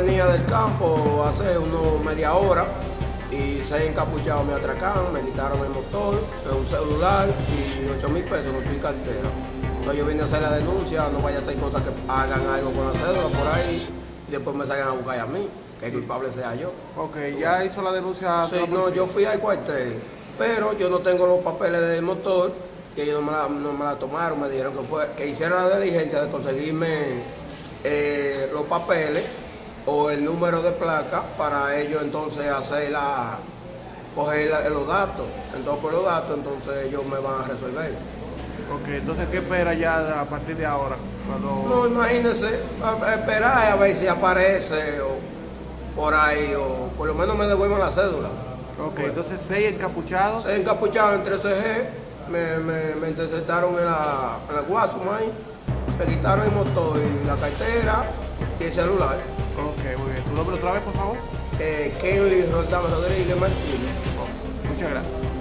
venía del campo hace unos media hora y seis encapuchados me atracaron, me quitaron el motor, un celular y 8 mil pesos en tu cartera. Entonces yo vine a hacer la denuncia, no vaya a hacer cosas que hagan algo con la cédula por ahí y después me salgan a buscar a mí, que el culpable sea yo. Ok, ¿ya hizo la denuncia? Sí, no, yo fui al cuartel, pero yo no tengo los papeles del motor y ellos no me la, no me la tomaron, me dijeron que, fue, que hiciera la diligencia de conseguirme eh, los papeles o el número de placa para ellos entonces hacer la, coger la- los datos. Entonces por los datos entonces ellos me van a resolver. Ok, entonces, ¿qué espera ya a partir de ahora? Cuando... No, imagínense, esperar a ver si aparece o por ahí o por lo menos me devuelven la cédula. Ok, entonces seis encapuchados. Se encapucharon en 13G, me, me, me interceptaron en la, en la Guasuma ahí, me quitaron el motor y la cartera y el celular. Ok, muy bien. ¿Su nombre otra vez, por favor? Eh, Kenly Roldán Rodríguez Martínez. Muchas gracias. Gracias.